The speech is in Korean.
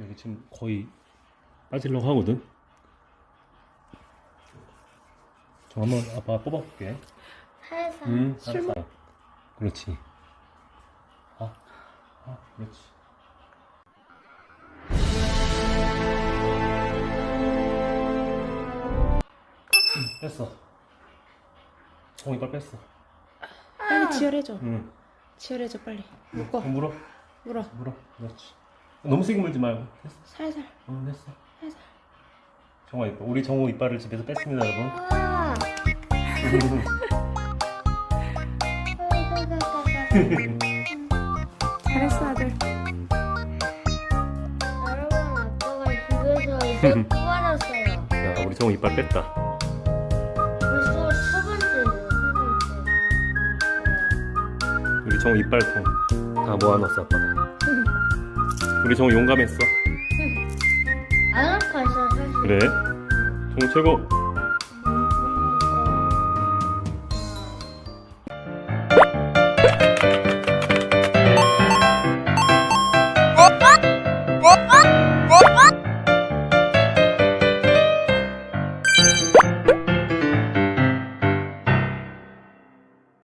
여기 지금 거의 빠지려고 하거든. 저 한번 아빠 뽑아볼게. 살살. 응, 알았어. 그렇지. 아, 아, 그렇지. 응, 뺐어. 어, 이빨 뺐어. 빨리 지혈해줘. 응. 지혈해줘 빨리. 묶어. 물어, 물어. 물어. 그렇지. 너무 세게 물지 말고. 됐어. 살살. 응, 됐어. 살살. 정화 이빨. 우리 정우 이빨을 집에서 뺐습니다, 여러분. 아. 잘했어 아들. 여러분 아빠가 집에서 이제 뽑아놨어요. 야, 우리 정우 이빨 뺐다. 벌써 번째예요. 첫 번째. 우리 정우 이빨통 다 모아놨어, 아빠가. 우리 정우 용감했어. 안 아파서 사실. 그래? 정우 최고.